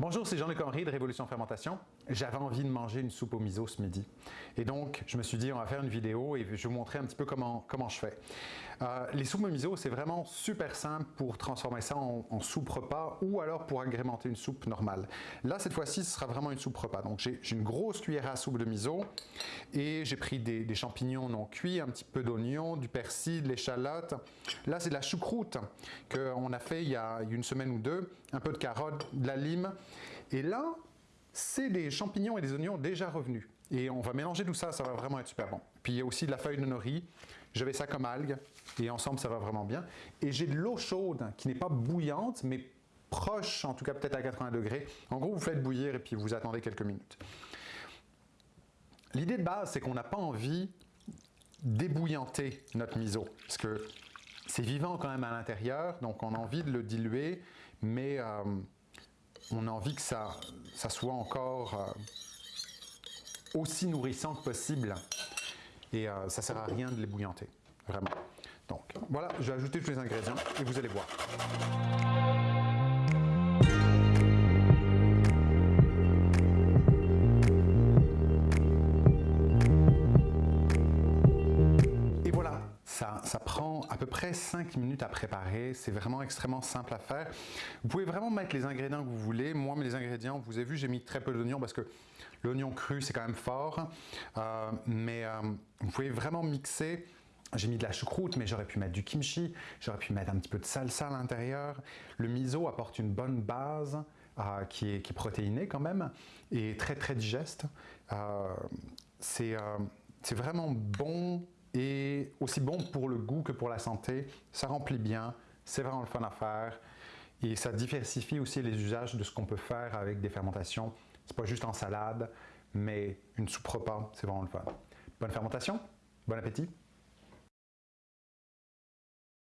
Bonjour, c'est Jean-Luc Henry de Révolution Fermentation. J'avais envie de manger une soupe au miso ce midi. Et donc, je me suis dit, on va faire une vidéo et je vais vous montrer un petit peu comment, comment je fais. Euh, les soupes au miso, c'est vraiment super simple pour transformer ça en, soupe repas ou alors pour agrémenter une soupe normale. Là, cette fois-ci, ce sera vraiment une soupe repas. Donc, j'ai une grosse cuillère à soupe de miso et j'ai pris des, des, champignons non cuits, un petit peu d'oignon, du persil, de l'échalote. Là, c'est de la choucroute qu'on a fait il y a une semaine ou deux, un peu de carotte, de la lime et là, c'est des champignons et des oignons déjà revenus. Et on va mélanger tout ça, ça va vraiment être super bon. Puis il y a aussi de la feuille de nori, j'avais ça comme algue, et ensemble ça va vraiment bien. Et j'ai de l'eau chaude qui n'est pas bouillante, mais proche, en tout cas peut-être à 80 degrés. En gros, vous faites bouillir et puis vous attendez quelques minutes. L'idée de base, c'est qu'on n'a pas envie d'ébouillanter notre miso, parce que vivant quand même à l'intérieur, donc on a envie de le diluer, mais... Euh, on a envie que ça, ça soit encore euh, aussi nourrissant que possible. Et euh, ça sert à rien de l'ébouillanter, vraiment. Donc voilà, je vais ajouter tous les ingrédients et vous allez voir. Ça, prend à peu près 5 minutes à préparer. C'est vraiment extrêmement simple à faire. Vous pouvez vraiment mettre les ingrédients que vous voulez. Moi, mes ingrédients, vous avez vu, j'ai mis très peu d'oignons parce que l'oignon cru, c'est quand même fort. Euh, mais euh, vous pouvez vraiment mixer. J'ai mis de la choucroute, mais j'aurais pu mettre du kimchi, j'aurais pu mettre un petit peu de salsa à l'intérieur. Le miso apporte une bonne base euh, qui, est, qui, est, protéinée quand même et très très digeste. c'est vraiment bon et aussi bon pour le goût que pour la santé. Ça remplit bien, c'est vraiment le fun à faire et ça diversifie aussi les usages de ce qu'on peut faire avec des fermentations. C'est pas juste en salade, mais une soupe repas, c'est vraiment le fun. Bonne fermentation, bon appétit!